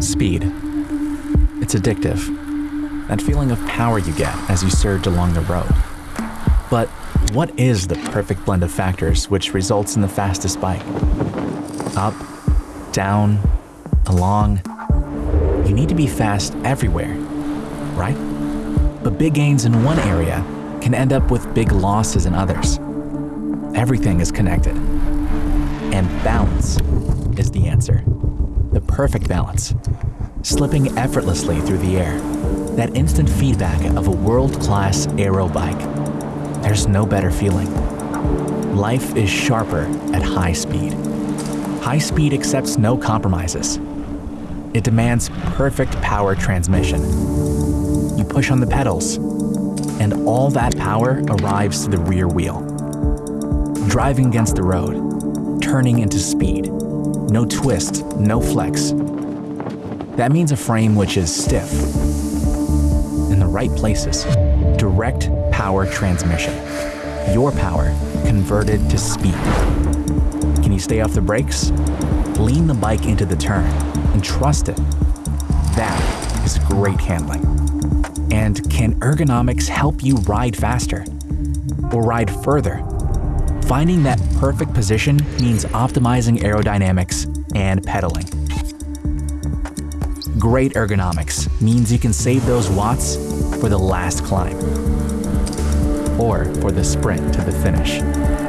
Speed. It's addictive. That feeling of power you get as you surge along the road. But what is the perfect blend of factors which results in the fastest bike? Up, down, along. You need to be fast everywhere, right? But big gains in one area can end up with big losses in others. Everything is connected. And balance is the answer. The perfect balance. Slipping effortlessly through the air. That instant feedback of a world-class aero bike. There's no better feeling. Life is sharper at high speed. High speed accepts no compromises. It demands perfect power transmission. You push on the pedals, and all that power arrives to the rear wheel. Driving against the road, turning into speed. No twist, no flex. That means a frame which is stiff, in the right places. Direct power transmission. Your power converted to speed. Can you stay off the brakes? Lean the bike into the turn and trust it. That is great handling. And can ergonomics help you ride faster? Or ride further? Finding that perfect position means optimizing aerodynamics and pedaling. Great ergonomics means you can save those watts for the last climb or for the sprint to the finish.